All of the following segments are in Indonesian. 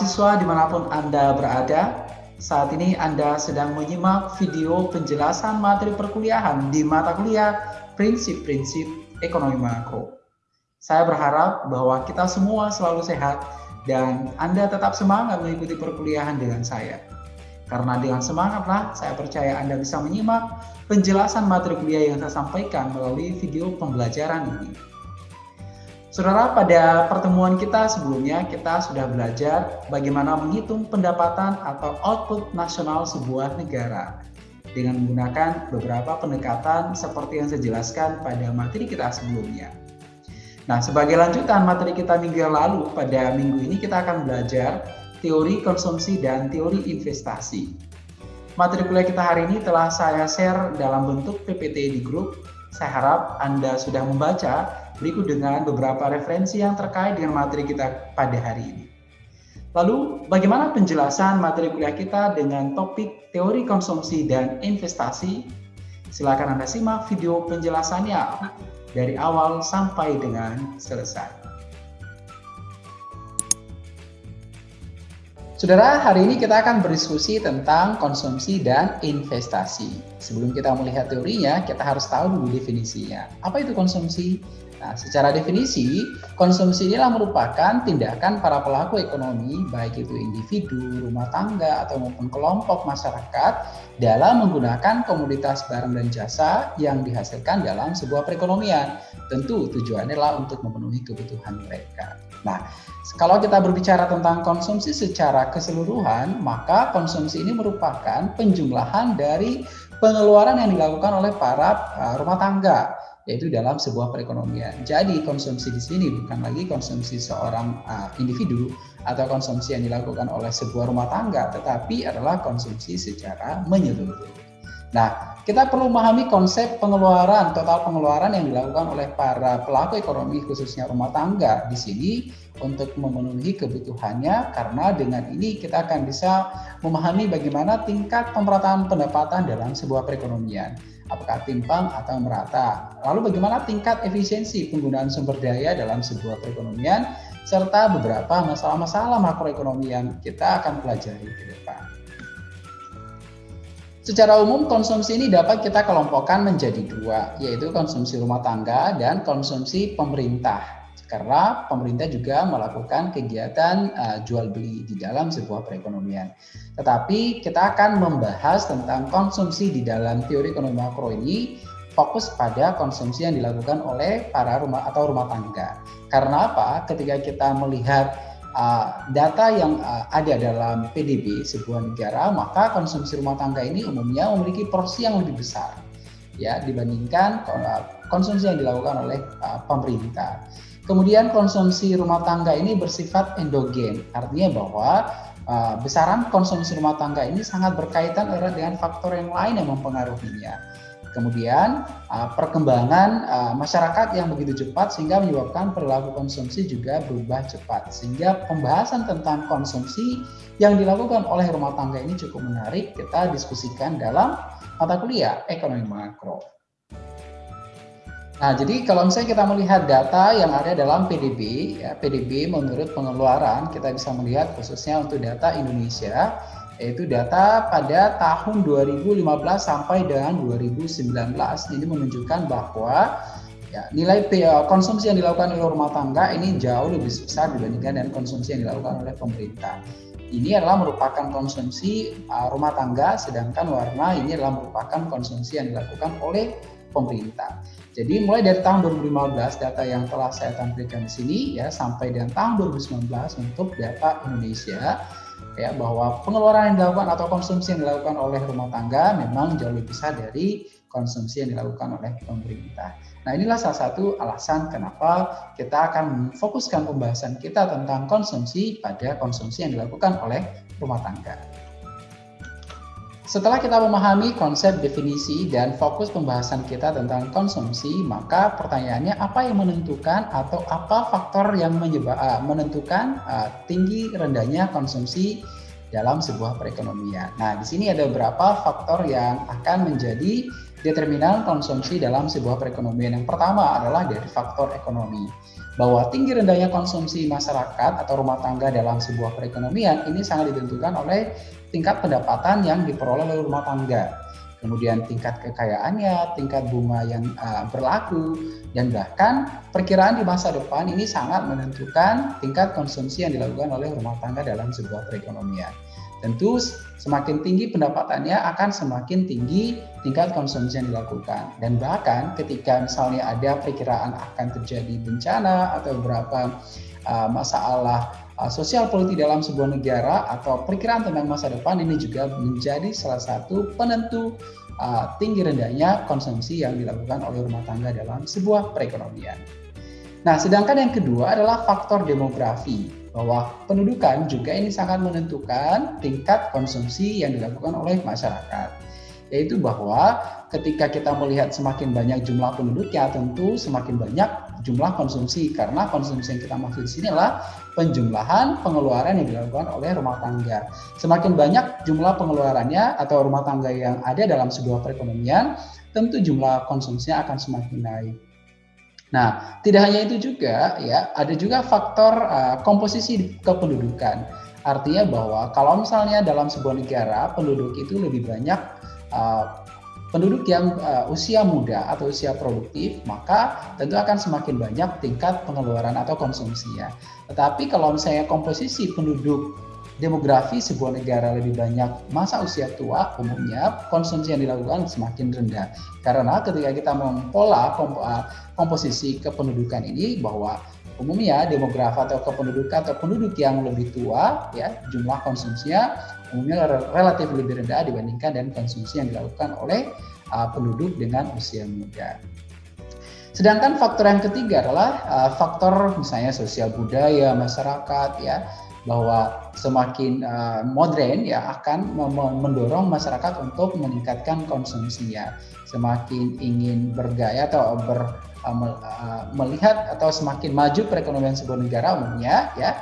Mahasiswa di mana pun Anda berada, saat ini Anda sedang menyimak video penjelasan materi perkuliahan di mata kuliah Prinsip-Prinsip Ekonomi Makro. Saya berharap bahwa kita semua selalu sehat dan Anda tetap semangat mengikuti perkuliahan dengan saya. Karena dengan semangatlah saya percaya Anda bisa menyimak penjelasan materi kuliah yang saya sampaikan melalui video pembelajaran ini. Saudara, pada pertemuan kita sebelumnya kita sudah belajar bagaimana menghitung pendapatan atau output nasional sebuah negara dengan menggunakan beberapa pendekatan seperti yang saya jelaskan pada materi kita sebelumnya. Nah, sebagai lanjutan materi kita minggu yang lalu, pada minggu ini kita akan belajar teori konsumsi dan teori investasi. Materi kuliah kita hari ini telah saya share dalam bentuk PPT di grup. Saya harap Anda sudah membaca berikut dengan beberapa referensi yang terkait dengan materi kita pada hari ini. Lalu, bagaimana penjelasan materi kuliah kita dengan topik teori konsumsi dan investasi? Silakan Anda simak video penjelasannya dari awal sampai dengan selesai. Saudara, hari ini kita akan berdiskusi tentang konsumsi dan investasi. Sebelum kita melihat teorinya, kita harus tahu dulu definisinya. Apa itu konsumsi? Nah, secara definisi, konsumsi inilah merupakan tindakan para pelaku ekonomi, baik itu individu, rumah tangga, atau maupun kelompok masyarakat dalam menggunakan komoditas barang dan jasa yang dihasilkan dalam sebuah perekonomian. Tentu tujuannya adalah untuk memenuhi kebutuhan mereka. Nah, kalau kita berbicara tentang konsumsi secara keseluruhan, maka konsumsi ini merupakan penjumlahan dari pengeluaran yang dilakukan oleh para uh, rumah tangga yaitu dalam sebuah perekonomian. Jadi konsumsi di sini bukan lagi konsumsi seorang uh, individu atau konsumsi yang dilakukan oleh sebuah rumah tangga, tetapi adalah konsumsi secara menyeluruh. Nah, kita perlu memahami konsep pengeluaran, total pengeluaran yang dilakukan oleh para pelaku ekonomi khususnya rumah tangga di sini untuk memenuhi kebutuhannya karena dengan ini kita akan bisa memahami bagaimana tingkat pemerataan pendapatan dalam sebuah perekonomian apakah timpang atau merata. Lalu bagaimana tingkat efisiensi penggunaan sumber daya dalam sebuah perekonomian serta beberapa masalah-masalah makroekonomi yang kita akan pelajari ke depan. Secara umum konsumsi ini dapat kita kelompokkan menjadi dua, yaitu konsumsi rumah tangga dan konsumsi pemerintah karena pemerintah juga melakukan kegiatan uh, jual beli di dalam sebuah perekonomian. Tetapi kita akan membahas tentang konsumsi di dalam teori ekonomi makro ini fokus pada konsumsi yang dilakukan oleh para rumah atau rumah tangga. Karena apa? Ketika kita melihat uh, data yang uh, ada dalam PDB sebuah negara, maka konsumsi rumah tangga ini umumnya memiliki porsi yang lebih besar ya dibandingkan konsumsi yang dilakukan oleh uh, pemerintah. Kemudian konsumsi rumah tangga ini bersifat endogen, artinya bahwa uh, besaran konsumsi rumah tangga ini sangat berkaitan erat dengan faktor yang lain yang mempengaruhinya. Kemudian uh, perkembangan uh, masyarakat yang begitu cepat sehingga menyebabkan perilaku konsumsi juga berubah cepat. Sehingga pembahasan tentang konsumsi yang dilakukan oleh rumah tangga ini cukup menarik kita diskusikan dalam mata kuliah ekonomi makro. Nah, jadi kalau misalnya kita melihat data yang ada dalam PDB, ya, PDB menurut pengeluaran kita bisa melihat khususnya untuk data Indonesia, yaitu data pada tahun 2015 sampai dengan 2019 ini menunjukkan bahwa ya, nilai ya, konsumsi yang dilakukan oleh rumah tangga ini jauh lebih besar dibandingkan dengan konsumsi yang dilakukan oleh pemerintah. Ini adalah merupakan konsumsi uh, rumah tangga, sedangkan warna ini adalah merupakan konsumsi yang dilakukan oleh pemerintah. Jadi mulai dari tahun 2015 data yang telah saya tampilkan di sini ya sampai dengan tahun 2019 untuk data Indonesia ya bahwa pengeluaran yang dilakukan atau konsumsi yang dilakukan oleh rumah tangga memang jauh lebih besar dari konsumsi yang dilakukan oleh pemerintah. Nah inilah salah satu alasan kenapa kita akan memfokuskan pembahasan kita tentang konsumsi pada konsumsi yang dilakukan oleh rumah tangga. Setelah kita memahami konsep definisi dan fokus pembahasan kita tentang konsumsi, maka pertanyaannya apa yang menentukan atau apa faktor yang uh, menentukan uh, tinggi rendahnya konsumsi dalam sebuah perekonomian. Nah, di sini ada beberapa faktor yang akan menjadi determinan konsumsi dalam sebuah perekonomian. Yang pertama adalah dari faktor ekonomi. Bahwa tinggi rendahnya konsumsi masyarakat atau rumah tangga dalam sebuah perekonomian ini sangat ditentukan oleh tingkat pendapatan yang diperoleh oleh rumah tangga. Kemudian tingkat kekayaannya, tingkat bunga yang uh, berlaku, dan bahkan perkiraan di masa depan ini sangat menentukan tingkat konsumsi yang dilakukan oleh rumah tangga dalam sebuah perekonomian. Tentu semakin tinggi pendapatannya akan semakin tinggi tingkat konsumsi yang dilakukan. Dan bahkan ketika misalnya ada perkiraan akan terjadi bencana atau beberapa uh, masalah sosial politik dalam sebuah negara atau perkiraan tentang masa depan ini juga menjadi salah satu penentu uh, tinggi rendahnya konsumsi yang dilakukan oleh rumah tangga dalam sebuah perekonomian. Nah, sedangkan yang kedua adalah faktor demografi bahwa pendudukan juga ini sangat menentukan tingkat konsumsi yang dilakukan oleh masyarakat. Yaitu bahwa ketika kita melihat semakin banyak jumlah penduduk ya tentu semakin banyak jumlah konsumsi karena konsumsi yang kita maksud di sini adalah penjumlahan pengeluaran yang dilakukan oleh rumah tangga. Semakin banyak jumlah pengeluarannya atau rumah tangga yang ada dalam sebuah perekonomian, tentu jumlah konsumsinya akan semakin naik. Nah, tidak hanya itu juga ya, ada juga faktor uh, komposisi kependudukan. Artinya bahwa kalau misalnya dalam sebuah negara penduduk itu lebih banyak uh, penduduk yang uh, usia muda atau usia produktif, maka tentu akan semakin banyak tingkat pengeluaran atau konsumsinya. Tetapi kalau misalnya komposisi penduduk demografi sebuah negara lebih banyak masa usia tua, umumnya konsumsi yang dilakukan semakin rendah. Karena ketika kita mempola uh, komposisi kependudukan ini bahwa umumnya demografi atau kependudukan atau penduduk yang lebih tua ya jumlah konsumsinya umumnya relatif lebih rendah dibandingkan dengan konsumsi yang dilakukan oleh uh, penduduk dengan usia muda. Sedangkan faktor yang ketiga adalah uh, faktor misalnya sosial budaya masyarakat ya bahwa semakin uh, modern ya akan mendorong masyarakat untuk meningkatkan konsumsinya. Semakin ingin bergaya atau ber, uh, uh, melihat atau semakin maju perekonomian sebuah negara umumnya ya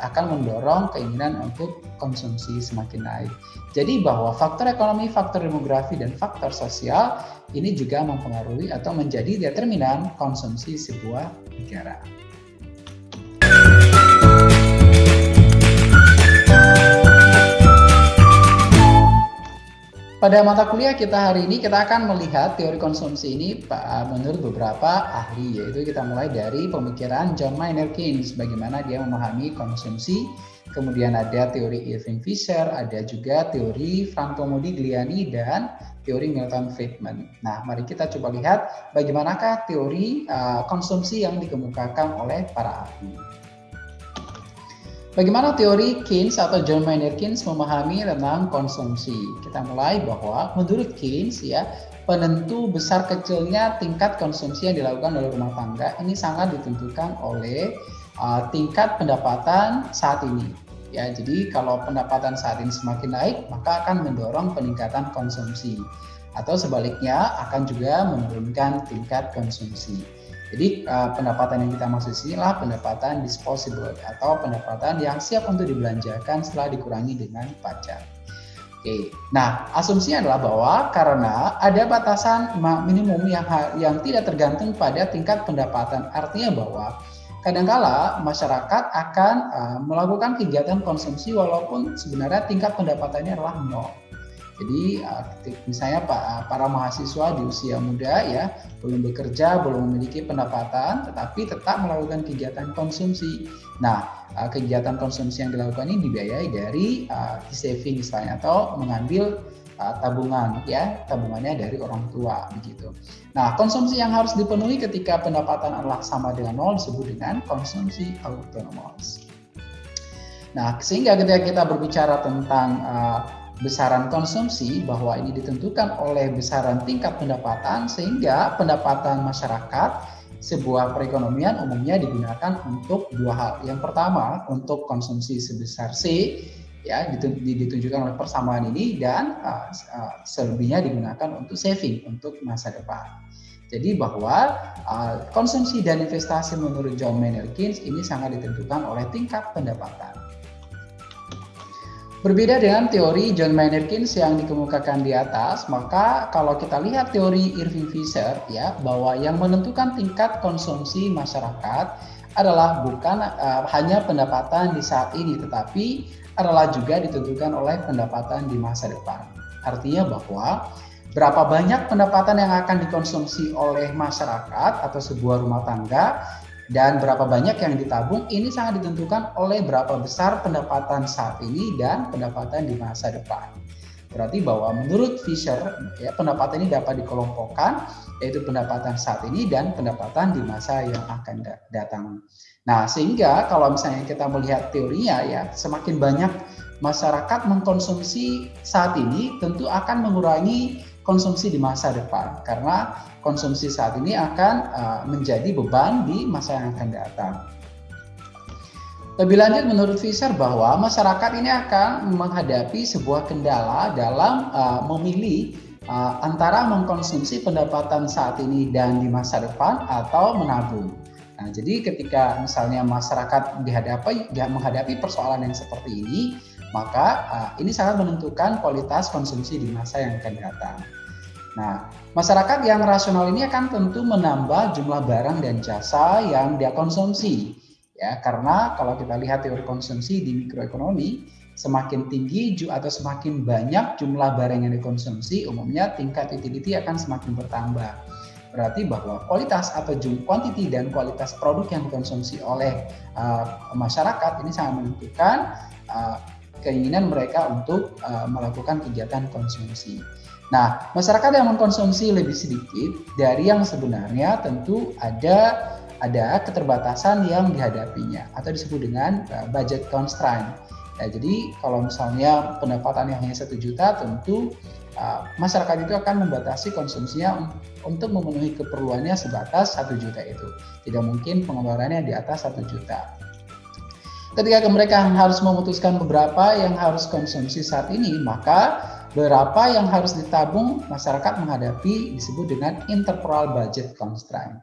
akan mendorong keinginan untuk konsumsi semakin naik. Jadi bahwa faktor ekonomi, faktor demografi dan faktor sosial ini juga mempengaruhi atau menjadi determinan konsumsi sebuah negara. Pada mata kuliah kita hari ini kita akan melihat teori konsumsi ini menurut beberapa ahli yaitu kita mulai dari pemikiran John Maynard Keynes bagaimana dia memahami konsumsi kemudian ada teori Irving Fisher ada juga teori Franco Modigliani dan teori Milton Friedman. Nah, mari kita coba lihat bagaimanakah teori uh, konsumsi yang dikemukakan oleh para ahli. Bagaimana teori Keynes atau John Maynard Keynes memahami tentang konsumsi? Kita mulai bahwa menurut Keynes ya penentu besar kecilnya tingkat konsumsi yang dilakukan oleh rumah tangga ini sangat ditentukan oleh uh, tingkat pendapatan saat ini. Ya, jadi kalau pendapatan saat ini semakin naik, maka akan mendorong peningkatan konsumsi. Atau sebaliknya akan juga menurunkan tingkat konsumsi. Jadi uh, pendapatan yang kita maksud sini adalah pendapatan disposable atau pendapatan yang siap untuk dibelanjakan setelah dikurangi dengan pajak. Oke, nah asumsinya adalah bahwa karena ada batasan minimum yang yang tidak tergantung pada tingkat pendapatan, artinya bahwa kadangkala masyarakat akan uh, melakukan kegiatan konsumsi walaupun sebenarnya tingkat pendapatannya adalah nol. Jadi eh, misalnya eh, para mahasiswa di usia muda ya belum bekerja, belum memiliki pendapatan, tetapi tetap melakukan kegiatan konsumsi. Nah, eh, kegiatan konsumsi yang dilakukan ini dibiayai dari uh, saving misalnya atau mengambil tabungan ya tabungannya dari orang tua begitu. Nah konsumsi yang harus dipenuhi ketika pendapatan adalah sama dengan nol disebut dengan konsumsi autonomous. Nah sehingga ketika kita berbicara tentang uh, besaran konsumsi bahwa ini ditentukan oleh besaran tingkat pendapatan sehingga pendapatan masyarakat sebuah perekonomian umumnya digunakan untuk dua hal. Yang pertama untuk konsumsi sebesar C ya ditunjukkan oleh persamaan ini dan uh, uh, selebihnya digunakan untuk saving untuk masa depan. Jadi bahwa uh, konsumsi dan investasi menurut John Maynard Keynes ini sangat ditentukan oleh tingkat pendapatan. Berbeda dengan teori John Maynard Keynes yang dikemukakan di atas, maka kalau kita lihat teori Irving Fisher ya bahwa yang menentukan tingkat konsumsi masyarakat adalah bukan uh, hanya pendapatan di saat ini tetapi adalah juga ditentukan oleh pendapatan di masa depan. Artinya bahwa berapa banyak pendapatan yang akan dikonsumsi oleh masyarakat atau sebuah rumah tangga dan berapa banyak yang ditabung ini sangat ditentukan oleh berapa besar pendapatan saat ini dan pendapatan di masa depan. Berarti bahwa menurut Fisher ya pendapatan ini dapat dikelompokkan yaitu pendapatan saat ini dan pendapatan di masa yang akan datang. Nah, sehingga kalau misalnya kita melihat teorinya ya, semakin banyak masyarakat mengkonsumsi saat ini tentu akan mengurangi konsumsi di masa depan karena konsumsi saat ini akan uh, menjadi beban di masa yang akan datang. Lebih lanjut menurut Fisher bahwa masyarakat ini akan menghadapi sebuah kendala dalam uh, memilih uh, antara mengkonsumsi pendapatan saat ini dan di masa depan atau menabung. Nah, jadi ketika misalnya masyarakat dihadapi ya, menghadapi persoalan yang seperti ini, maka uh, ini sangat menentukan kualitas konsumsi di masa yang akan datang. Nah, masyarakat yang rasional ini akan tentu menambah jumlah barang dan jasa yang dia konsumsi. Ya, karena kalau kita lihat teori konsumsi di mikroekonomi, semakin tinggi atau semakin banyak jumlah barang yang dikonsumsi, umumnya tingkat utility akan semakin bertambah. Berarti bahwa kualitas atau jumlah quantity dan kualitas produk yang dikonsumsi oleh uh, masyarakat ini sangat menentukan uh, keinginan mereka untuk uh, melakukan kegiatan konsumsi. Nah, masyarakat yang mengkonsumsi lebih sedikit dari yang sebenarnya tentu ada ada keterbatasan yang dihadapinya atau disebut dengan uh, budget constraint. Ya, jadi kalau misalnya pendapatan yang hanya satu juta, tentu uh, masyarakat itu akan membatasi konsumsinya untuk memenuhi keperluannya sebatas satu juta itu. Tidak mungkin pengeluarannya di atas satu juta. Ketika mereka harus memutuskan beberapa yang harus konsumsi saat ini, maka berapa yang harus ditabung masyarakat menghadapi disebut dengan interperal budget constraint.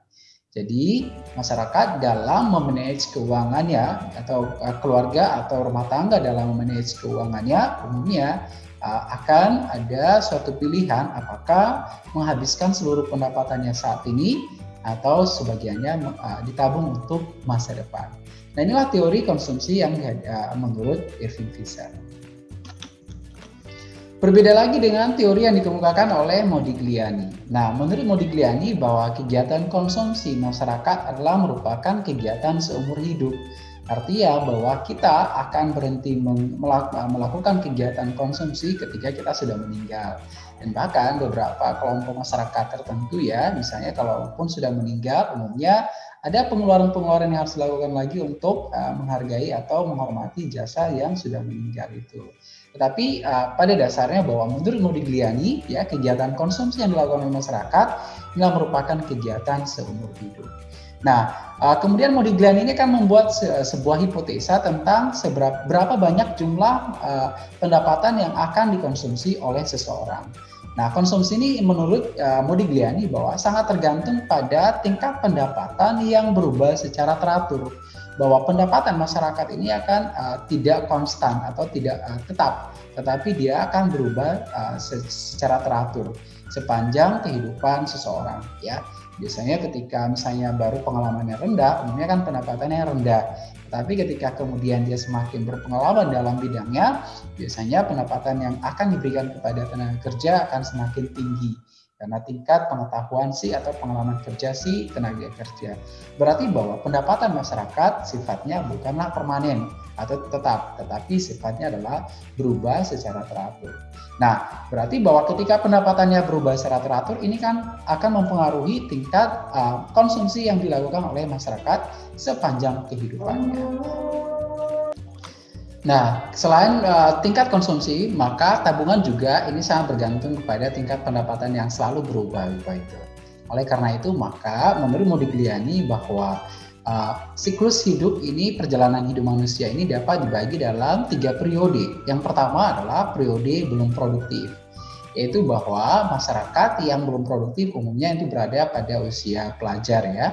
Jadi masyarakat dalam memanage keuangannya atau uh, keluarga atau rumah tangga dalam memanage keuangannya umumnya uh, akan ada suatu pilihan apakah menghabiskan seluruh pendapatannya saat ini atau sebagiannya uh, ditabung untuk masa depan. Nah inilah teori konsumsi yang menurut Irving Fisher. Berbeda lagi dengan teori yang dikemukakan oleh Modigliani. Nah, menurut Modigliani bahwa kegiatan konsumsi masyarakat adalah merupakan kegiatan seumur hidup. Artinya bahwa kita akan berhenti melakukan kegiatan konsumsi ketika kita sudah meninggal. Dan bahkan beberapa kelompok masyarakat tertentu ya, misalnya kalaupun sudah meninggal, umumnya ada pengeluaran-pengeluaran yang harus dilakukan lagi untuk uh, menghargai atau menghormati jasa yang sudah meninggal itu. Tetapi uh, pada dasarnya bahwa menurut Modigliani, ya kegiatan konsumsi yang dilakukan oleh masyarakat inilah merupakan kegiatan seumur hidup. Nah, uh, kemudian Modigliani ini kan membuat se sebuah hipotesa tentang seberapa berapa banyak jumlah uh, pendapatan yang akan dikonsumsi oleh seseorang. Nah, konsumsi ini menurut uh, Modigliani bahwa sangat tergantung pada tingkat pendapatan yang berubah secara teratur bahwa pendapatan masyarakat ini akan uh, tidak konstan atau tidak uh, tetap, tetapi dia akan berubah uh, secara teratur sepanjang kehidupan seseorang. Ya, biasanya ketika misalnya baru pengalamannya rendah, umumnya kan pendapatannya rendah. Tetapi ketika kemudian dia semakin berpengalaman dalam bidangnya, biasanya pendapatan yang akan diberikan kepada tenaga kerja akan semakin tinggi karena tingkat pengetahuan si atau pengalaman kerja si tenaga kerja. Berarti bahwa pendapatan masyarakat sifatnya bukanlah permanen atau tetap, tetapi sifatnya adalah berubah secara teratur. Nah, berarti bahwa ketika pendapatannya berubah secara teratur, ini kan akan mempengaruhi tingkat uh, konsumsi yang dilakukan oleh masyarakat sepanjang kehidupannya. Nah, selain uh, tingkat konsumsi, maka tabungan juga ini sangat bergantung kepada tingkat pendapatan yang selalu berubah Bapak itu. Oleh karena itu, maka menurut Modigliani bahwa uh, siklus hidup ini, perjalanan hidup manusia ini dapat dibagi dalam tiga periode. Yang pertama adalah periode belum produktif, yaitu bahwa masyarakat yang belum produktif umumnya itu berada pada usia pelajar ya,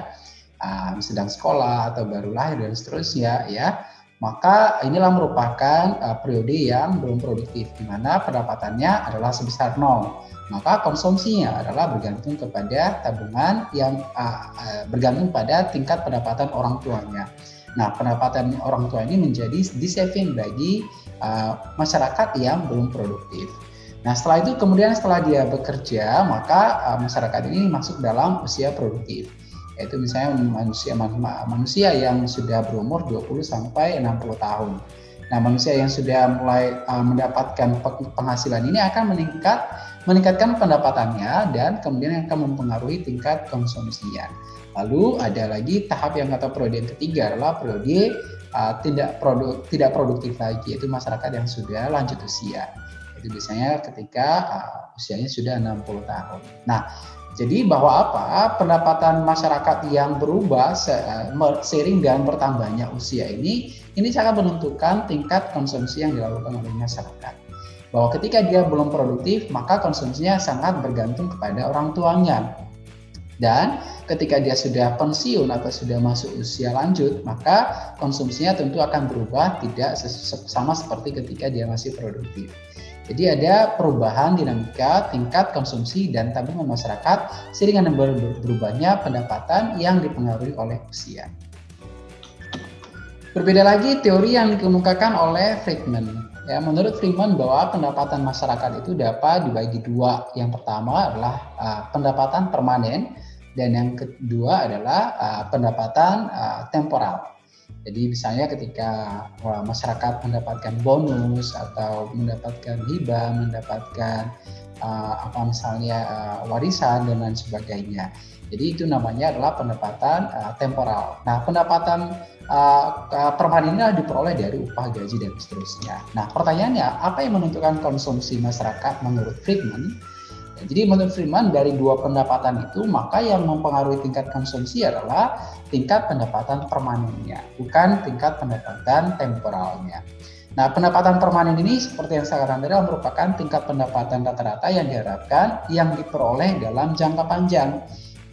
uh, sedang sekolah atau baru lahir dan seterusnya ya maka inilah merupakan uh, periode yang belum produktif, di mana pendapatannya adalah sebesar nol. Maka konsumsinya adalah bergantung kepada tabungan yang uh, uh, bergantung pada tingkat pendapatan orang tuanya. Nah, pendapatan orang tua ini menjadi di saving bagi uh, masyarakat yang belum produktif. Nah, setelah itu kemudian setelah dia bekerja, maka uh, masyarakat ini masuk dalam usia produktif yaitu misalnya manusia manusia yang sudah berumur 20 sampai 60 tahun. Nah, manusia yang sudah mulai uh, mendapatkan penghasilan ini akan meningkat meningkatkan pendapatannya dan kemudian akan mempengaruhi tingkat konsumsinya. Lalu ada lagi tahap yang atau periode yang ketiga adalah periode uh, tidak produk tidak produktif lagi yaitu masyarakat yang sudah lanjut usia. Itu biasanya ketika uh, usianya sudah 60 tahun. Nah, jadi bahwa apa pendapatan masyarakat yang berubah seiring dengan bertambahnya usia ini, ini sangat menentukan tingkat konsumsi yang dilakukan oleh masyarakat. Bahwa ketika dia belum produktif, maka konsumsinya sangat bergantung kepada orang tuanya. Dan ketika dia sudah pensiun atau sudah masuk usia lanjut, maka konsumsinya tentu akan berubah tidak sama seperti ketika dia masih produktif. Jadi ada perubahan dinamika tingkat konsumsi dan tabungan masyarakat sehingga berubahnya pendapatan yang dipengaruhi oleh usia. Berbeda lagi teori yang dikemukakan oleh Friedman. Ya, menurut Friedman bahwa pendapatan masyarakat itu dapat dibagi dua. Yang pertama adalah uh, pendapatan permanen dan yang kedua adalah uh, pendapatan uh, temporal. Jadi misalnya ketika wah, masyarakat mendapatkan bonus atau mendapatkan hibah, mendapatkan uh, apa misalnya uh, warisan dan lain sebagainya. Jadi itu namanya adalah pendapatan uh, temporal. Nah, pendapatan uh, permanen ini diperoleh dari upah gaji dan seterusnya. Nah, pertanyaannya apa yang menentukan konsumsi masyarakat menurut Friedman? Jadi menurut Freeman dari dua pendapatan itu maka yang mempengaruhi tingkat konsumsi adalah tingkat pendapatan permanennya, bukan tingkat pendapatan temporalnya. Nah, pendapatan permanen ini seperti yang saya katakan tadi merupakan tingkat pendapatan rata-rata yang diharapkan yang diperoleh dalam jangka panjang.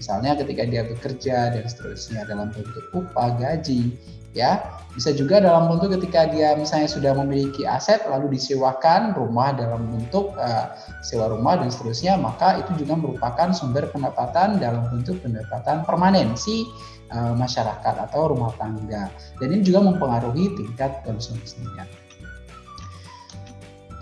Misalnya ketika dia bekerja dan seterusnya dalam bentuk upah, gaji, ya bisa juga dalam bentuk ketika dia misalnya sudah memiliki aset lalu disewakan rumah dalam bentuk uh, sewa rumah dan seterusnya maka itu juga merupakan sumber pendapatan dalam bentuk pendapatan permanen si uh, masyarakat atau rumah tangga dan ini juga mempengaruhi tingkat konsumsinya.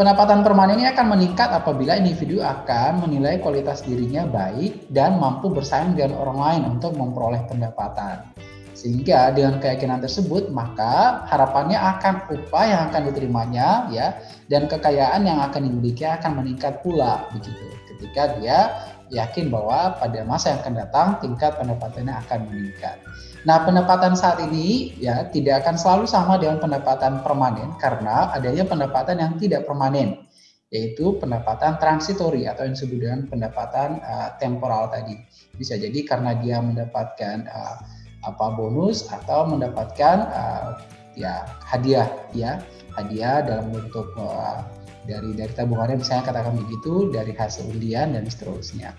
Pendapatan permanen ini akan meningkat apabila individu akan menilai kualitas dirinya baik dan mampu bersaing dengan orang lain untuk memperoleh pendapatan. Sehingga dengan keyakinan tersebut maka harapannya akan upah yang akan diterimanya ya dan kekayaan yang akan dimiliki akan meningkat pula begitu. Ketika dia yakin bahwa pada masa yang akan datang tingkat pendapatannya akan meningkat. Nah, pendapatan saat ini ya tidak akan selalu sama dengan pendapatan permanen karena adanya pendapatan yang tidak permanen yaitu pendapatan transitori atau yang disebut dengan pendapatan uh, temporal tadi. Bisa jadi karena dia mendapatkan uh, apa bonus atau mendapatkan uh, ya hadiah ya hadiah dalam bentuk uh, dari dari tabungannya misalnya katakan begitu dari hasil undian dan seterusnya.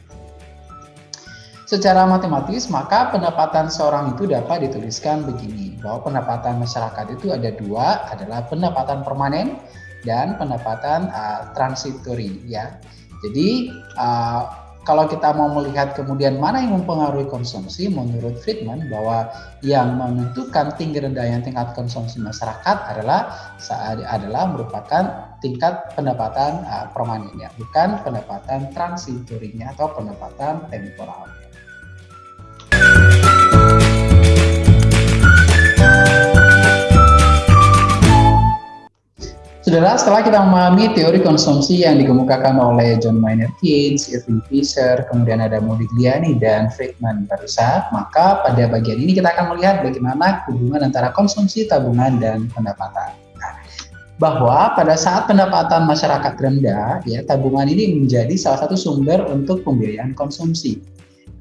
Secara matematis maka pendapatan seorang itu dapat dituliskan begini bahwa pendapatan masyarakat itu ada dua adalah pendapatan permanen dan pendapatan uh, transitori ya. Jadi uh, kalau kita mau melihat kemudian mana yang mempengaruhi konsumsi, menurut Friedman bahwa yang menentukan tinggi rendahnya tingkat konsumsi masyarakat adalah adalah merupakan tingkat pendapatan uh, permanennya, bukan pendapatan transitorinya atau pendapatan temporalnya. Saudara, setelah kita memahami teori konsumsi yang dikemukakan oleh John Maynard Keynes, Irving Fisher, kemudian ada Modigliani dan Friedman barusan, maka pada bagian ini kita akan melihat bagaimana hubungan antara konsumsi, tabungan, dan pendapatan. Nah, bahwa pada saat pendapatan masyarakat rendah, ya tabungan ini menjadi salah satu sumber untuk pembiayaan konsumsi.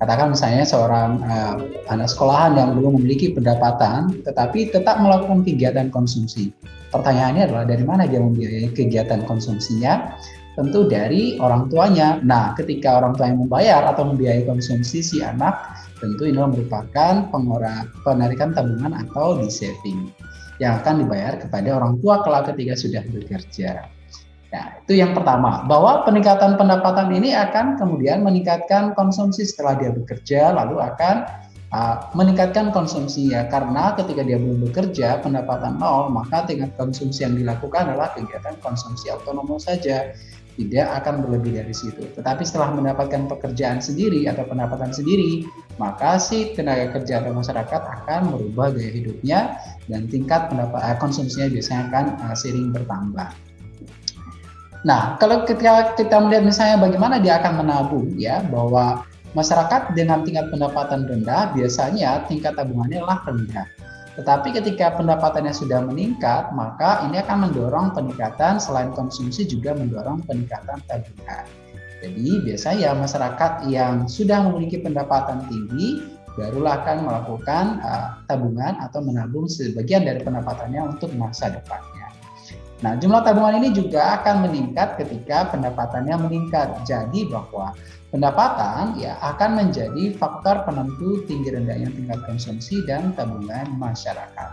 Katakan misalnya seorang uh, anak sekolahan yang belum memiliki pendapatan, tetapi tetap melakukan kegiatan konsumsi Pertanyaannya adalah dari mana dia membiayai kegiatan konsumsinya? Tentu dari orang tuanya. Nah, ketika orang tua yang membayar atau membiayai konsumsi si anak, tentu ini merupakan penarikan tabungan atau di saving. yang akan dibayar kepada orang tua kelak ketika sudah bekerja. Nah, itu yang pertama, bahwa peningkatan pendapatan ini akan kemudian meningkatkan konsumsi setelah dia bekerja, lalu akan uh, meningkatkan konsumsi ya, karena ketika dia belum bekerja, pendapatan nol, maka tingkat konsumsi yang dilakukan adalah kegiatan konsumsi otonom saja, tidak akan berlebih dari situ. Tetapi setelah mendapatkan pekerjaan sendiri atau pendapatan sendiri, maka si tenaga kerja atau masyarakat akan merubah gaya hidupnya dan tingkat pendapat uh, konsumsinya biasanya akan uh, sering bertambah. Nah, kalau ketika kita melihat misalnya bagaimana dia akan menabung ya, bahwa masyarakat dengan tingkat pendapatan rendah biasanya tingkat tabungannya adalah rendah. Tetapi ketika pendapatannya sudah meningkat, maka ini akan mendorong peningkatan selain konsumsi juga mendorong peningkatan tabungan. Jadi biasanya masyarakat yang sudah memiliki pendapatan tinggi barulah akan melakukan uh, tabungan atau menabung sebagian dari pendapatannya untuk masa depannya. Nah, jumlah tabungan ini juga akan meningkat ketika pendapatannya meningkat. Jadi bahwa pendapatan ya akan menjadi faktor penentu tinggi rendahnya tingkat konsumsi dan tabungan masyarakat.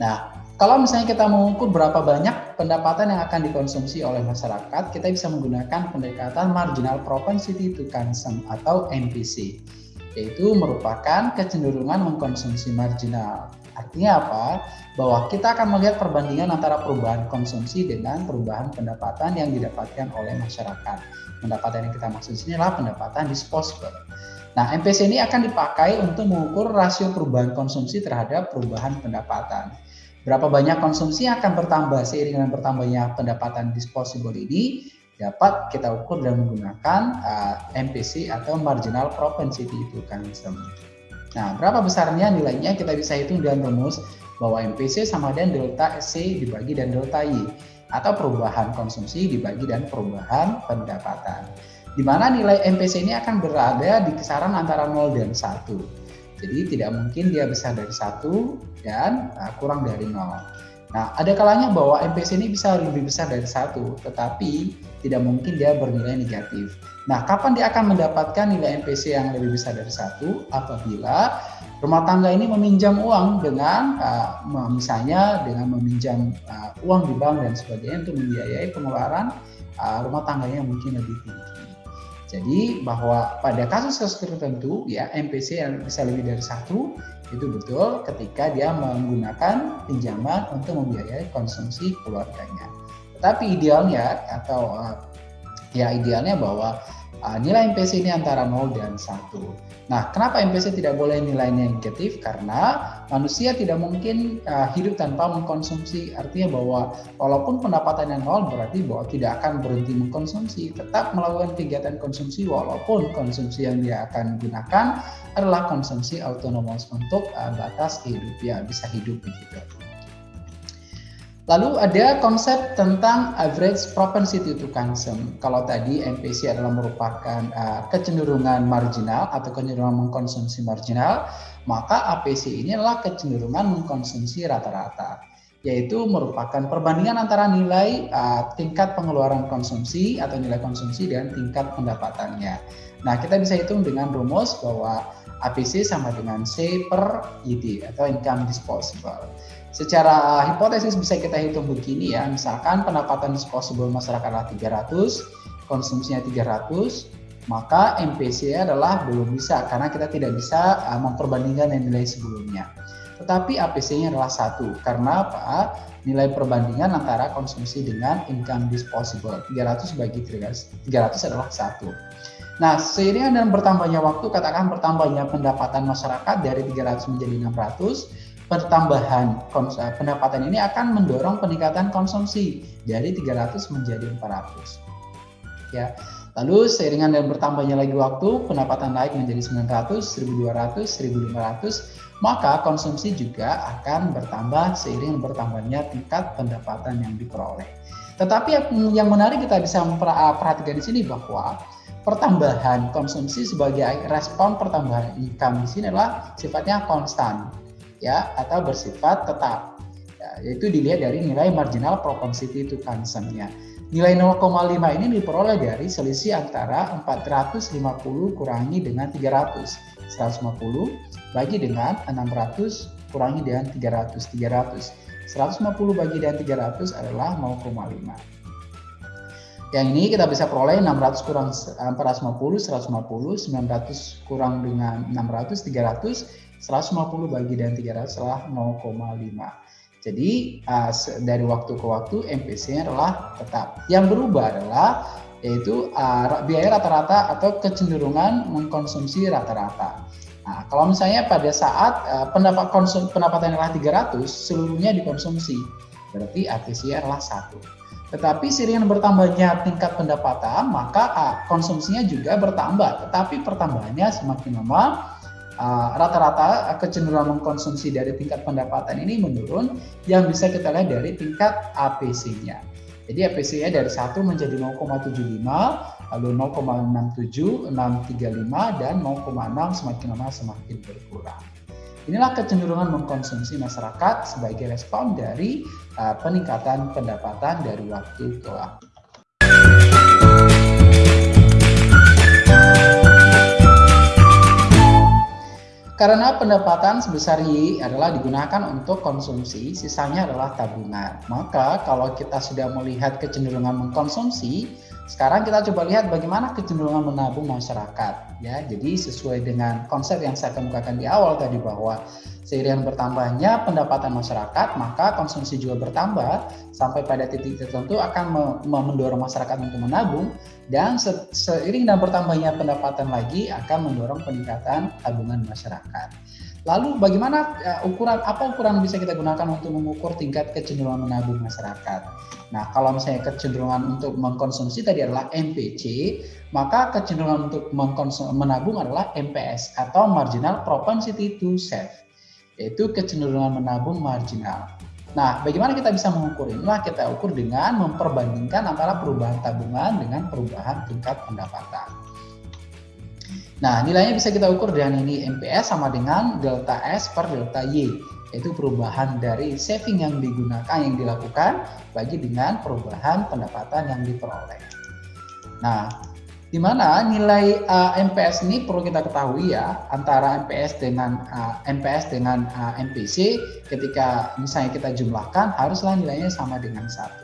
Nah, kalau misalnya kita mengukur berapa banyak pendapatan yang akan dikonsumsi oleh masyarakat, kita bisa menggunakan pendekatan marginal propensity to consume atau MPC, yaitu merupakan kecenderungan mengkonsumsi marginal. Artinya apa? Bahwa kita akan melihat perbandingan antara perubahan konsumsi dengan perubahan pendapatan yang didapatkan oleh masyarakat. Pendapatan yang kita maksud sini adalah pendapatan disposable. Nah, MPC ini akan dipakai untuk mengukur rasio perubahan konsumsi terhadap perubahan pendapatan. Berapa banyak konsumsi akan bertambah seiring dengan bertambahnya pendapatan disposable ini dapat kita ukur dengan menggunakan uh, MPC atau marginal propensity to consume. Nah, berapa besarnya nilainya kita bisa hitung dengan rumus bahwa MPC sama dengan delta C dibagi dan delta Y atau perubahan konsumsi dibagi dan perubahan pendapatan. Di mana nilai MPC ini akan berada di kisaran antara 0 dan 1. Jadi tidak mungkin dia besar dari 1 dan uh, kurang dari 0. Nah, ada kalanya bahwa MPC ini bisa lebih besar dari 1, tetapi tidak mungkin dia bernilai negatif. Nah, kapan dia akan mendapatkan nilai MPC yang lebih besar dari satu? Apabila rumah tangga ini meminjam uang dengan uh, misalnya dengan meminjam uh, uang di bank dan sebagainya untuk membiayai pengeluaran uh, rumah tangganya yang mungkin lebih tinggi. Jadi bahwa pada kasus-kasus tertentu ya MPC yang bisa lebih dari satu itu betul ketika dia menggunakan pinjaman untuk membiayai konsumsi keluarganya. Tapi idealnya atau uh, ya idealnya bahwa uh, nilai MPC ini antara 0 dan 1. Nah, kenapa MPC tidak boleh nilainya negatif? Karena manusia tidak mungkin uh, hidup tanpa mengkonsumsi. Artinya bahwa walaupun pendapatannya nol berarti bahwa tidak akan berhenti mengkonsumsi, tetap melakukan kegiatan konsumsi walaupun konsumsi yang dia akan gunakan adalah konsumsi autonomous untuk uh, batas hidup ya bisa hidup begitu. Lalu ada konsep tentang average propensity to consume. Kalau tadi MPC adalah merupakan uh, kecenderungan marginal atau kecenderungan mengkonsumsi marginal, maka APC ini adalah kecenderungan mengkonsumsi rata-rata, yaitu merupakan perbandingan antara nilai uh, tingkat pengeluaran konsumsi atau nilai konsumsi dan tingkat pendapatannya. Nah, kita bisa hitung dengan rumus bahwa APC sama dengan C per ID atau income disposable. Secara hipotesis bisa kita hitung begini ya, misalkan pendapatan disposable masyarakat adalah 300, konsumsinya 300, maka MPC adalah belum bisa karena kita tidak bisa uh, memperbandingkan nilai sebelumnya. Tetapi APC-nya adalah satu karena apa? Nilai perbandingan antara konsumsi dengan income disposable 300 bagi 300, 300 adalah satu. Nah, seiring dengan bertambahnya waktu, katakan bertambahnya pendapatan masyarakat dari 300 menjadi 600, pertambahan pendapatan ini akan mendorong peningkatan konsumsi dari 300 menjadi 400. Ya. Lalu seiringan dengan bertambahnya lagi waktu, pendapatan naik menjadi 900, 1200, 1500, maka konsumsi juga akan bertambah seiring bertambahnya tingkat pendapatan yang diperoleh. Tetapi yang menarik kita bisa perhatikan di sini bahwa pertambahan konsumsi sebagai respon pertambahan income di sini adalah sifatnya konstan ya atau bersifat tetap. Ya, yaitu dilihat dari nilai marginal propensity to consume-nya. Nilai 0,5 ini diperoleh dari selisih antara 450 kurangi dengan 300. 150 bagi dengan 600 kurangi dengan 300. 300. 150 bagi dengan 300 adalah 0,5. Yang ini kita bisa peroleh 600 kurang 450, 150, 900 kurang dengan 600, 300, 150 bagi dengan 300 adalah 0,5. Jadi uh, dari waktu ke waktu MPC-nya adalah tetap. Yang berubah adalah yaitu uh, biaya rata-rata atau kecenderungan mengkonsumsi rata-rata. Nah, kalau misalnya pada saat uh, pendapat konsum pendapatan adalah 300, seluruhnya dikonsumsi. Berarti ATC adalah satu. Tetapi seiring bertambahnya tingkat pendapatan, maka uh, konsumsinya juga bertambah. Tetapi pertambahannya semakin lama, rata-rata uh, kecenderungan mengkonsumsi dari tingkat pendapatan ini menurun yang bisa kita lihat dari tingkat APC-nya. Jadi APC-nya dari 1 menjadi 0,75, lalu 0,67, 635, dan 0,6 semakin lama semakin berkurang. Inilah kecenderungan mengkonsumsi masyarakat sebagai respon dari uh, peningkatan pendapatan dari waktu ke waktu. Karena pendapatan sebesar Y adalah digunakan untuk konsumsi, sisanya adalah tabungan. Maka kalau kita sudah melihat kecenderungan mengkonsumsi, sekarang kita coba lihat bagaimana kecenderungan menabung masyarakat. Ya, jadi sesuai dengan konsep yang saya kemukakan di awal tadi bahwa seiring bertambahnya pendapatan masyarakat, maka konsumsi juga bertambah sampai pada titik tertentu akan mendorong masyarakat untuk menabung dan seiring dan bertambahnya pendapatan lagi akan mendorong peningkatan tabungan masyarakat. Lalu bagaimana uh, ukuran apa ukuran bisa kita gunakan untuk mengukur tingkat kecenderungan menabung masyarakat? Nah, kalau misalnya kecenderungan untuk mengkonsumsi tadi adalah MPC, maka kecenderungan untuk menabung adalah MPS atau marginal propensity to save, yaitu kecenderungan menabung marginal. Nah, bagaimana kita bisa mengukur inilah kita ukur dengan memperbandingkan antara perubahan tabungan dengan perubahan tingkat pendapatan. Nah, nilainya bisa kita ukur dengan ini MPS sama dengan delta S per delta Y, yaitu perubahan dari saving yang digunakan, yang dilakukan, bagi dengan perubahan pendapatan yang diperoleh. Nah, di mana nilai uh, MPS ini perlu kita ketahui ya antara MPS dengan uh, MPS dengan uh, MPC ketika misalnya kita jumlahkan haruslah nilainya sama dengan satu.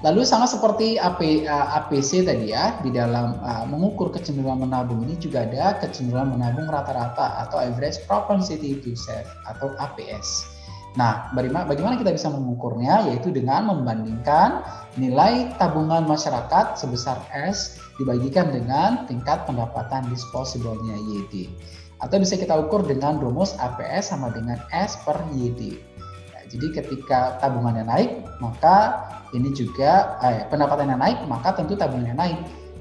Lalu sama seperti AP, APC tadi ya, di dalam uh, mengukur kecenderungan menabung ini juga ada kecenderungan menabung rata-rata atau average propensity to save atau APS. Nah, bagaimana kita bisa mengukurnya? Yaitu dengan membandingkan nilai tabungan masyarakat sebesar S dibagikan dengan tingkat pendapatan disposable-nya YD. Atau bisa kita ukur dengan rumus APS sama dengan S per YD. Jadi ketika tabungannya naik, maka ini juga eh, pendapatannya naik, maka tentu tabungannya naik.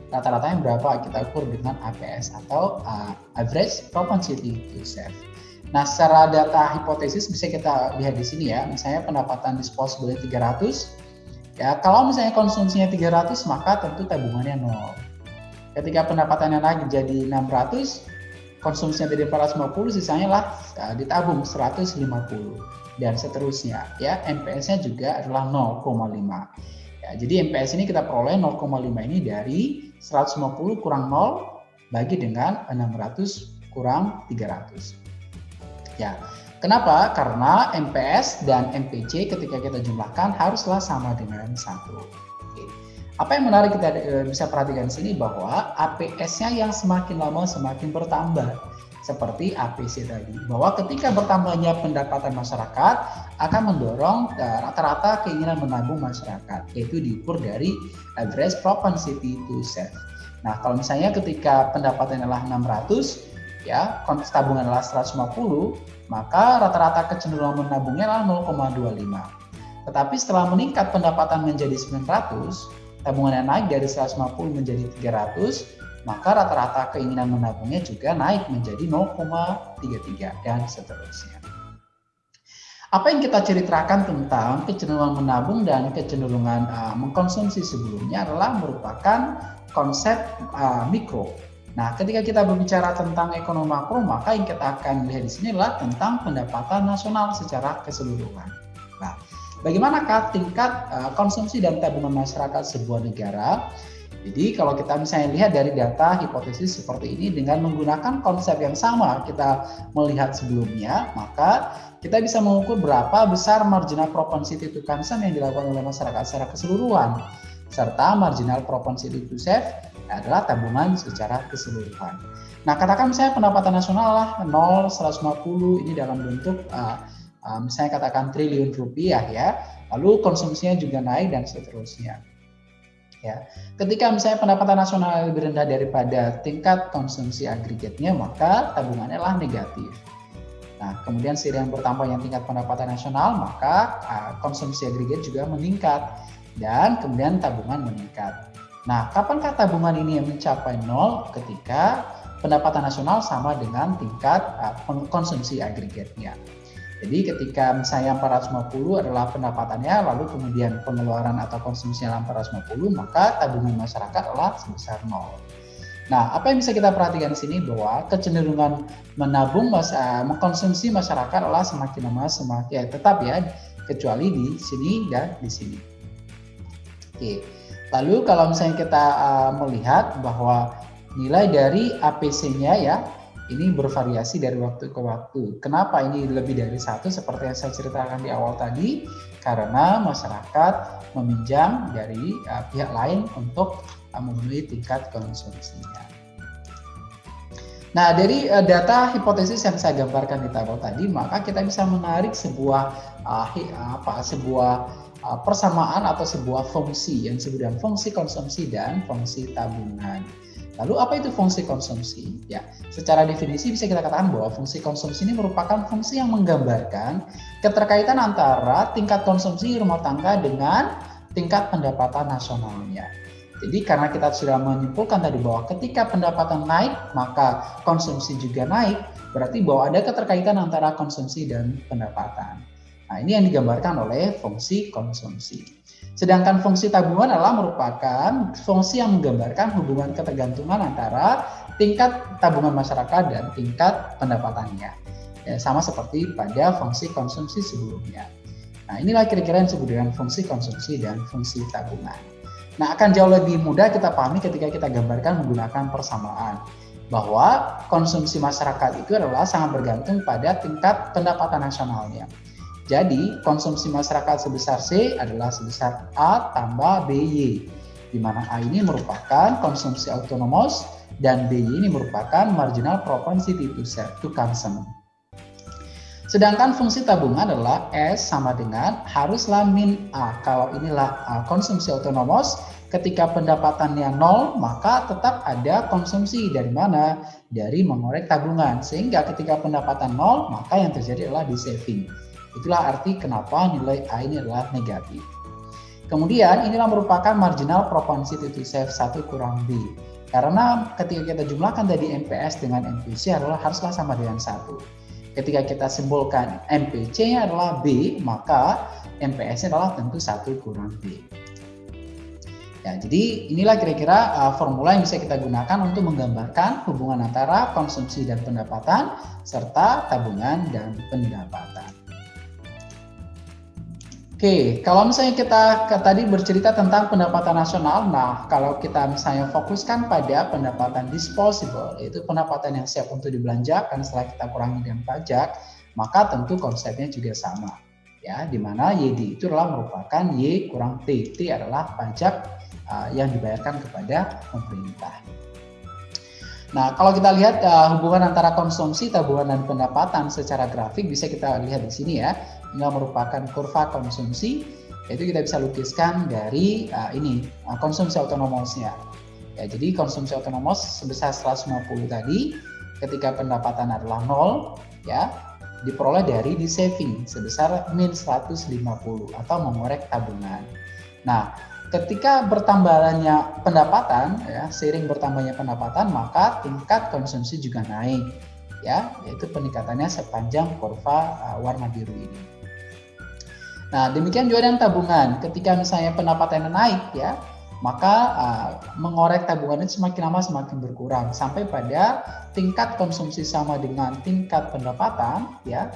Rata-ratanya berapa kita ukur dengan APS atau uh, average propensity to save. Nah, secara data hipotesis bisa kita lihat di sini ya. Misalnya pendapatan disposable 300. Ya, kalau misalnya konsumsinya 300, maka tentu tabungannya nol. Ketika pendapatannya naik jadi 600, konsumsinya dari 450 sisanya lah uh, ditabung 150 dan seterusnya ya. MPS-nya juga adalah 0,5 ya, jadi MPS ini kita peroleh 0,5 ini dari 150 kurang 0 bagi dengan 600 kurang 300 ya kenapa? Karena MPS dan MPC ketika kita jumlahkan haruslah sama dengan satu apa yang menarik kita e, bisa perhatikan di sini bahwa APS-nya yang semakin lama semakin bertambah seperti APC tadi bahwa ketika bertambahnya pendapatan masyarakat akan mendorong e, rata-rata keinginan menabung masyarakat yaitu diukur dari average propensity to save. Nah, kalau misalnya ketika pendapatan adalah 600 ya, tabungan adalah 150, maka rata-rata kecenderungan menabungnya adalah 0,25. Tetapi setelah meningkat pendapatan menjadi 900, tabungannya naik dari 150 menjadi 300, maka rata-rata keinginan menabungnya juga naik menjadi 0,33 dan seterusnya. Apa yang kita ceritakan tentang kecenderungan menabung dan kecenderungan uh, mengkonsumsi sebelumnya adalah merupakan konsep uh, mikro. Nah, ketika kita berbicara tentang ekonomi makro, maka yang kita akan lihat di sini adalah tentang pendapatan nasional secara keseluruhan. Nah, Bagaimanakah tingkat uh, konsumsi dan tabungan masyarakat sebuah negara? Jadi kalau kita misalnya lihat dari data hipotesis seperti ini dengan menggunakan konsep yang sama kita melihat sebelumnya, maka kita bisa mengukur berapa besar marginal propensity to consume yang dilakukan oleh masyarakat secara keseluruhan serta marginal propensity to save adalah tabungan secara keseluruhan. Nah, katakan misalnya pendapatan nasional lah 0, 150 ini dalam bentuk uh, uh, misalnya katakan triliun rupiah ya, lalu konsumsinya juga naik dan seterusnya. Ya, ketika misalnya pendapatan nasional lebih rendah daripada tingkat konsumsi agregatnya, maka tabungannya lah negatif. Nah, kemudian seiring bertambahnya tingkat pendapatan nasional, maka uh, konsumsi agregat juga meningkat dan kemudian tabungan meningkat. Nah, kapankah tabungan ini mencapai nol ketika pendapatan nasional sama dengan tingkat uh, konsumsi agregatnya? Jadi ketika misalnya 450 adalah pendapatannya, lalu kemudian pengeluaran atau konsumsinya 450, maka tabungan masyarakat adalah sebesar nol. Nah, apa yang bisa kita perhatikan di sini bahwa kecenderungan menabung masa mengkonsumsi masyarakat adalah semakin lama semakin ya, tetap ya, kecuali di sini dan di sini. Oke. Lalu kalau misalnya kita uh, melihat bahwa nilai dari APC-nya ya ini bervariasi dari waktu ke waktu. Kenapa ini lebih dari satu seperti yang saya ceritakan di awal tadi? Karena masyarakat meminjam dari uh, pihak lain untuk uh, memenuhi tingkat konsumsinya. Nah, dari uh, data hipotesis yang saya gambarkan di tabel tadi, maka kita bisa menarik sebuah uh, apa sebuah uh, persamaan atau sebuah fungsi yang disebut fungsi konsumsi dan fungsi tabungan. Lalu apa itu fungsi konsumsi? Ya, secara definisi bisa kita katakan bahwa fungsi konsumsi ini merupakan fungsi yang menggambarkan keterkaitan antara tingkat konsumsi rumah tangga dengan tingkat pendapatan nasionalnya. Jadi karena kita sudah menyimpulkan tadi bahwa ketika pendapatan naik, maka konsumsi juga naik, berarti bahwa ada keterkaitan antara konsumsi dan pendapatan. Nah, ini yang digambarkan oleh fungsi konsumsi. Sedangkan fungsi tabungan adalah merupakan fungsi yang menggambarkan hubungan ketergantungan antara tingkat tabungan masyarakat dan tingkat pendapatannya. Ya, sama seperti pada fungsi konsumsi sebelumnya. Nah, inilah kira-kira yang disebut dengan fungsi konsumsi dan fungsi tabungan. Nah, akan jauh lebih mudah kita pahami ketika kita gambarkan menggunakan persamaan bahwa konsumsi masyarakat itu adalah sangat bergantung pada tingkat pendapatan nasionalnya. Jadi, konsumsi masyarakat sebesar C adalah sebesar A tambah BY, di mana A ini merupakan konsumsi autonomous dan BY ini merupakan marginal propensity to, to consume. Sedangkan fungsi tabungan adalah S sama dengan haruslah min A. Kalau inilah A, konsumsi autonomous, ketika pendapatannya nol, maka tetap ada konsumsi dari mana? Dari mengorek tabungan. Sehingga ketika pendapatan nol, maka yang terjadi adalah di saving. Itulah arti kenapa nilai A ini adalah negatif. Kemudian inilah merupakan marginal propensity to save 1 kurang B. Karena ketika kita jumlahkan tadi MPS dengan MPC adalah haruslah sama dengan 1. Ketika kita simbolkan MPC-nya adalah B, maka MPS-nya adalah tentu 1 kurang B. Ya, jadi inilah kira-kira uh, formula yang bisa kita gunakan untuk menggambarkan hubungan antara konsumsi dan pendapatan serta tabungan dan pendapatan. Oke, kalau misalnya kita tadi bercerita tentang pendapatan nasional, nah kalau kita misalnya fokuskan pada pendapatan disposable, yaitu pendapatan yang siap untuk dibelanjakan setelah kita kurangi dengan pajak, maka tentu konsepnya juga sama. Ya, di mana YD itu adalah merupakan Y kurang T. T adalah pajak uh, yang dibayarkan kepada pemerintah. Nah, kalau kita lihat uh, hubungan antara konsumsi, tabungan, dan pendapatan secara grafik bisa kita lihat di sini ya. Ini merupakan kurva konsumsi, yaitu kita bisa lukiskan dari uh, ini uh, konsumsi autonomosnya. Ya, jadi konsumsi otonomos sebesar 150 tadi, ketika pendapatan adalah nol, ya diperoleh dari di saving sebesar min 150 atau mengorek tabungan. Nah, ketika bertambahnya pendapatan ya seiring bertambahnya pendapatan maka tingkat konsumsi juga naik ya yaitu peningkatannya sepanjang kurva uh, warna biru ini. Nah demikian juga dengan tabungan ketika misalnya pendapatannya naik ya maka uh, mengorek tabungan itu semakin lama semakin berkurang sampai pada tingkat konsumsi sama dengan tingkat pendapatan ya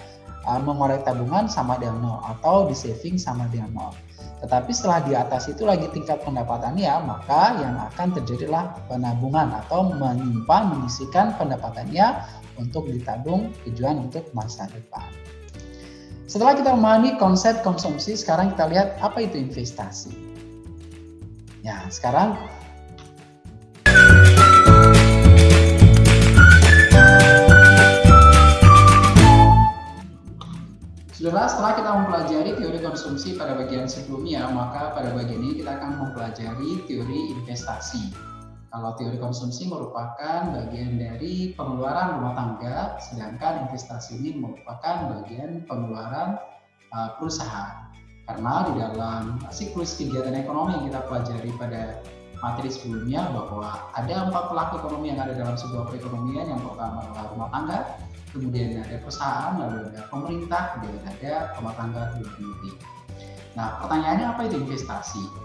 uh, mengorek tabungan sama dengan nol atau di saving sama dengan nol. Tetapi setelah di atas itu lagi tingkat pendapatannya, maka yang akan terjadilah penabungan atau menyimpan, menyisikan pendapatannya untuk ditabung tujuan untuk masa depan. Setelah kita memahami konsep konsumsi, sekarang kita lihat apa itu investasi. Ya, sekarang setelah kita mempelajari teori konsumsi pada bagian sebelumnya, maka pada bagian ini kita akan mempelajari teori investasi. Kalau teori konsumsi merupakan bagian dari pengeluaran rumah tangga, sedangkan investasi ini merupakan bagian pengeluaran uh, perusahaan. Karena di dalam siklus kegiatan ekonomi yang kita pelajari pada materi sebelumnya bahwa ada empat pelaku ekonomi yang ada dalam sebuah perekonomian. Yang pertama adalah rumah tangga, kemudian ada perusahaan, lalu ada pemerintah, kemudian ada rumah tangga luar negeri. Nah, pertanyaannya apa itu investasi?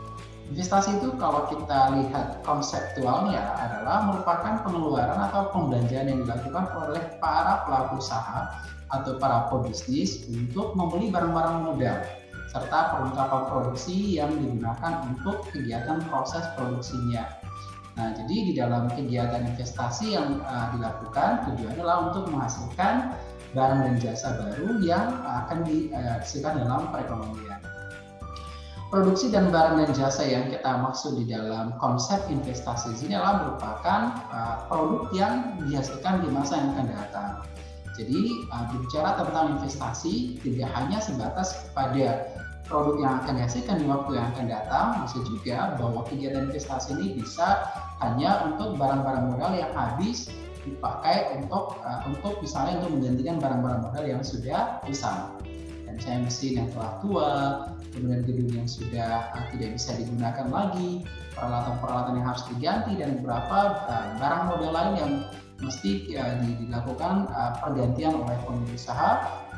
Investasi itu kalau kita lihat konseptualnya adalah merupakan pengeluaran atau pembelanjaan yang dilakukan oleh para pelaku usaha atau para pebisnis untuk membeli barang-barang modal serta perlengkapan produksi yang digunakan untuk kegiatan proses produksinya Nah, jadi di dalam kegiatan investasi yang uh, dilakukan tujuannya adalah untuk menghasilkan barang dan jasa baru yang akan dihasilkan dalam perekonomian. Produksi dan barang dan jasa yang kita maksud di dalam konsep investasi ini adalah merupakan uh, produk yang dihasilkan di masa yang akan datang. Jadi uh, berbicara tentang investasi tidak hanya sebatas kepada produk yang akan dihasilkan di waktu yang akan datang, bisa juga bahwa kegiatan investasi ini bisa hanya untuk barang-barang modal yang habis dipakai untuk uh, untuk misalnya untuk menggantikan barang-barang modal yang sudah usang. Misalnya mesin yang telah tua, kemudian gedung yang sudah uh, tidak bisa digunakan lagi, peralatan-peralatan yang harus diganti dan beberapa uh, barang modal lain yang mesti uh, dilakukan uh, pergantian oleh pemilik usaha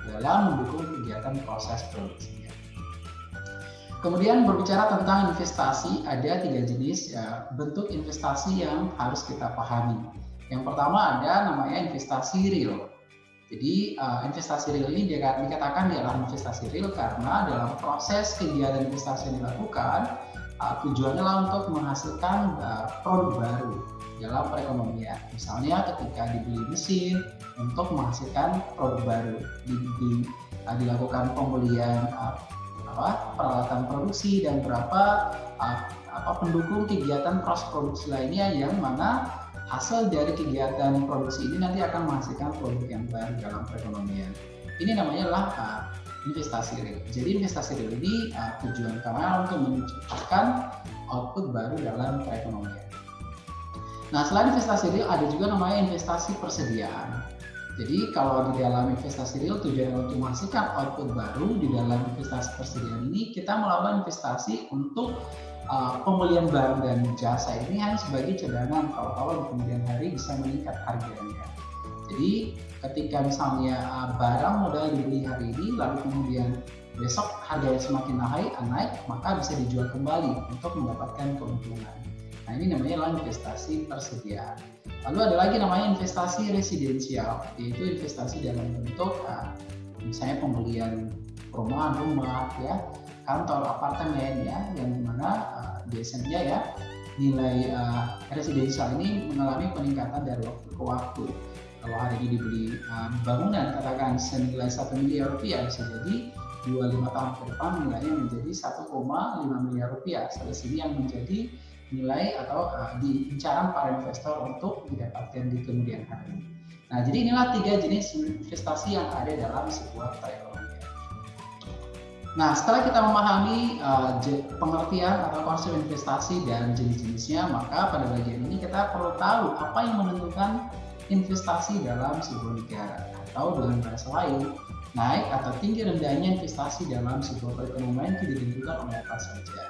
dalam mendukung kegiatan proses produksi. Kemudian berbicara tentang investasi, ada tiga jenis ya, bentuk investasi yang harus kita pahami. Yang pertama ada namanya investasi real. Jadi uh, investasi real ini dikatakan adalah investasi real karena dalam proses kegiatan investasi yang dilakukan uh, tujuannya adalah untuk menghasilkan uh, produk baru dalam perekonomian. Misalnya ketika dibeli mesin untuk menghasilkan produk baru, di, di, uh, dilakukan pembelian uh, apa peralatan produksi dan berapa uh, apa pendukung kegiatan cross produksi lainnya yang mana hasil dari kegiatan produksi ini nanti akan menghasilkan produk yang baru dalam perekonomian. Ini namanya uh, investasi real. Jadi investasi real ini uh, tujuan utama untuk menciptakan output baru dalam perekonomian. Nah, selain investasi real ada juga namanya investasi persediaan. Jadi kalau di dalam investasi real tujuan untuk menghasilkan output baru di dalam investasi persediaan ini kita melakukan investasi untuk uh, pembelian barang dan jasa ini hanya sebagai cadangan kalau kalau di kemudian hari bisa meningkat harganya. Jadi ketika misalnya uh, barang modal dibeli hari ini lalu kemudian besok harganya semakin naik, naik maka bisa dijual kembali untuk mendapatkan keuntungan. Nah ini namanya investasi persediaan. Lalu ada lagi namanya investasi residensial, yaitu investasi dalam bentuk uh, misalnya pembelian perumahan rumah ya, kantor apartemen ya, yang di mana uh, biasanya ya nilai uh, residensial ini mengalami peningkatan dari waktu ke waktu. Kalau hari ini dibeli uh, bangunan katakan senilai satu miliar rupiah bisa jadi dua lima tahun ke depan nilainya menjadi 1,5 miliar rupiah. Salah sini yang menjadi nilai atau uh, di incaran para investor untuk didapatkan di kemudian hari. Nah, jadi inilah tiga jenis investasi yang ada dalam sebuah perekonomian. Nah, setelah kita memahami uh, pengertian atau konsep investasi dan jenis-jenisnya, maka pada bagian ini kita perlu tahu apa yang menentukan investasi dalam sebuah negara atau dengan bahasa lain naik atau tinggi rendahnya investasi dalam sebuah perekonomian itu ditentukan oleh apa saja.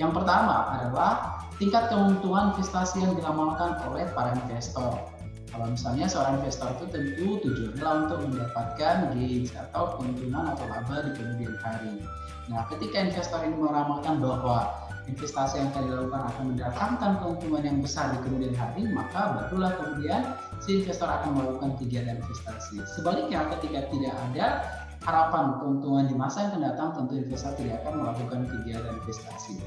Yang pertama adalah tingkat keuntungan investasi yang diramalkan oleh para investor. Kalau misalnya seorang investor itu tentu tujuannya untuk mendapatkan gains atau keuntungan atau laba di kemudian hari. Nah, ketika investor ini meramalkan bahwa investasi yang akan dilakukan akan mendatangkan keuntungan yang besar di kemudian hari, maka barulah kemudian si investor akan melakukan kegiatan investasi. Sebaliknya, ketika tidak ada harapan keuntungan di masa yang akan datang tentu investor tidak akan melakukan kegiatan investasi.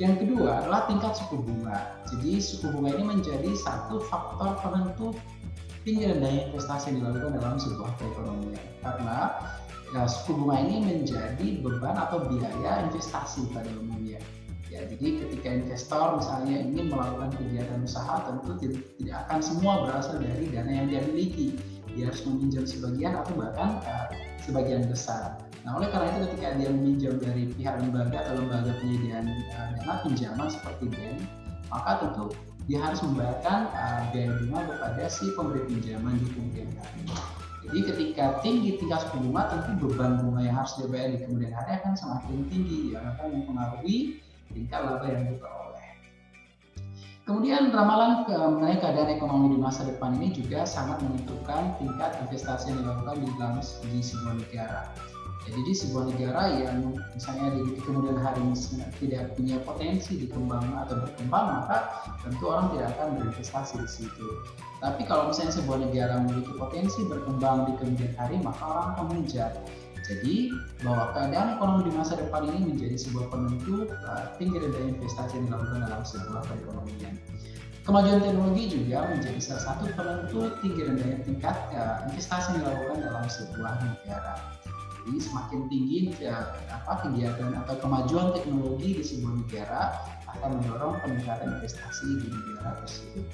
Yang kedua adalah tingkat suku bunga. Jadi suku bunga ini menjadi satu faktor penentu tinggi rendahnya investasi yang dilakukan dalam sebuah perekonomian. Karena ya, suku bunga ini menjadi beban atau biaya investasi pada umumnya. Ya, jadi ketika investor misalnya ingin melakukan kegiatan usaha tentu tidak akan semua berasal dari dana yang dia miliki. Dia harus meminjam sebagian atau bahkan uh, sebagian besar. Nah, oleh karena itu ketika dia meminjam dari pihak lembaga atau lembaga penyediaan uh, dana pinjaman seperti bank, maka tentu dia harus membayarkan uh, biaya bunga kepada si pemberi pinjaman di kemudian hari. Jadi ketika tinggi tingkat suku bunga, tentu beban bunga yang harus dibayar di kemudian hari akan semakin tinggi, yang akan mempengaruhi tingkat laba yang diperoleh. Kemudian ramalan ke, mengenai keadaan ekonomi di masa depan ini juga sangat menentukan tingkat investasi yang dilakukan di dalam di sebuah negara. Jadi sebuah negara yang misalnya di, kemudian hari tidak punya potensi dikembang atau berkembang, maka tentu orang tidak akan berinvestasi di situ. Tapi kalau misalnya sebuah negara memiliki potensi berkembang di kemudian hari, maka orang akan mengejar. Jadi bahwa keadaan ekonomi di masa depan ini menjadi sebuah penentu uh, tinggi rendah investasi yang dilakukan dalam sebuah perekonomian. Kemajuan teknologi juga menjadi salah satu penentu tinggi rendahnya tingkat uh, investasi yang dilakukan dalam sebuah negara. Semakin tinggi ya, apa kegiatan atau kemajuan teknologi di sebuah negara akan mendorong peningkatan investasi di negara tersebut.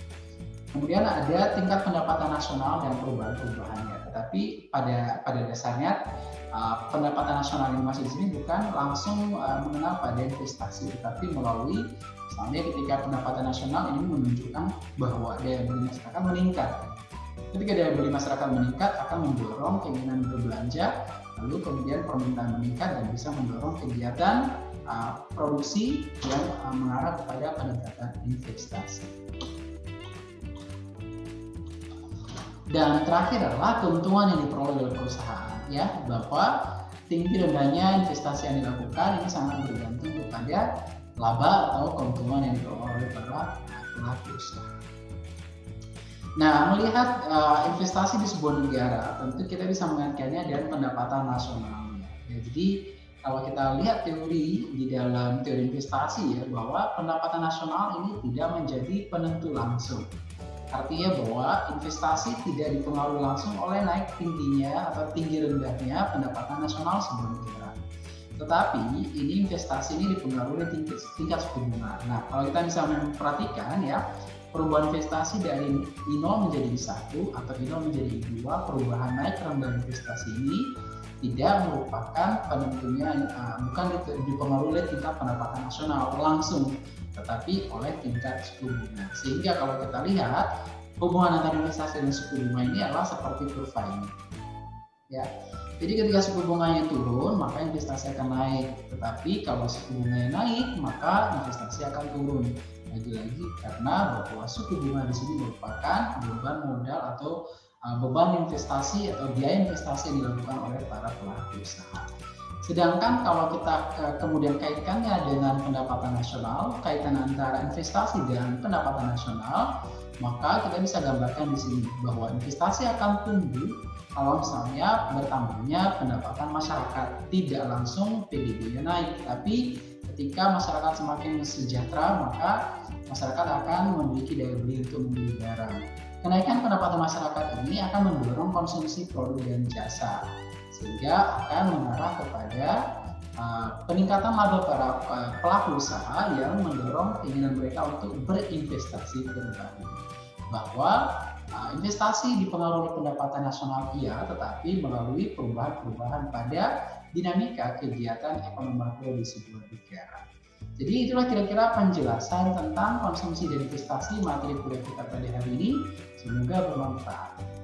Kemudian ada tingkat pendapatan nasional dan perubahan-perubahannya. Tetapi pada pada dasarnya uh, pendapatan nasional yang masih di sini bukan langsung uh, mengenal pada investasi, tetapi melalui misalnya ketika pendapatan nasional ini menunjukkan bahwa daya beli masyarakat meningkat. Ketika daya beli masyarakat meningkat akan mendorong keinginan berbelanja lalu kemudian permintaan meningkat dan bisa mendorong kegiatan uh, produksi yang uh, mengarah kepada peningkatan investasi. Dan terakhir adalah keuntungan yang diperoleh oleh perusahaan, ya bahwa tinggi rendahnya investasi yang dilakukan ini sangat bergantung kepada laba atau keuntungan yang diperoleh oleh para pelaku usaha. Nah, melihat uh, investasi di sebuah negara, tentu kita bisa mengaitkannya dengan pendapatan nasional. Ya, jadi kalau kita lihat teori di dalam teori investasi ya bahwa pendapatan nasional ini tidak menjadi penentu langsung. Artinya bahwa investasi tidak dipengaruhi langsung oleh naik tingginya atau tinggi rendahnya pendapatan nasional sebuah negara. Tetapi ini investasi ini dipengaruhi tingkat, tingkat suku bunga. Nah, kalau kita bisa memperhatikan ya, perubahan investasi dari I0 menjadi I1 atau I0 menjadi I2, perubahan naik rendah investasi ini tidak merupakan penentunya uh, bukan dipengaruhi oleh tingkat pendapatan nasional langsung, tetapi oleh tingkat suku bunga. Sehingga kalau kita lihat hubungan antara investasi dan suku bunga ini adalah seperti kurva ini. Ya, jadi ketika suku bunganya turun, maka investasi akan naik. Tetapi kalau suku bunganya naik, maka investasi akan turun lagi-lagi karena bahwa suku bunga di sini merupakan beban modal atau uh, beban investasi atau biaya investasi yang dilakukan oleh para pelaku usaha. Sedangkan kalau kita kemudian kaitkannya dengan pendapatan nasional, kaitan antara investasi dan pendapatan nasional, maka kita bisa gambarkan di sini bahwa investasi akan tumbuh kalau misalnya bertambahnya pendapatan masyarakat tidak langsung PDB-nya naik, tapi ketika masyarakat semakin sejahtera maka masyarakat akan memiliki daya beli untuk membeli barang. Kenaikan pendapatan masyarakat ini akan mendorong konsumsi produk dan jasa sehingga akan mengarah kepada uh, peningkatan laba para pelaku usaha yang mendorong keinginan mereka untuk berinvestasi kembali. Bahwa uh, investasi dipengaruhi pendapatan nasional iya, tetapi melalui perubahan-perubahan pada dinamika kegiatan ekonomi makro di sebuah negara. Jadi itulah kira-kira penjelasan tentang konsumsi dan investasi materi kuliah kita pada hari ini. Semoga bermanfaat.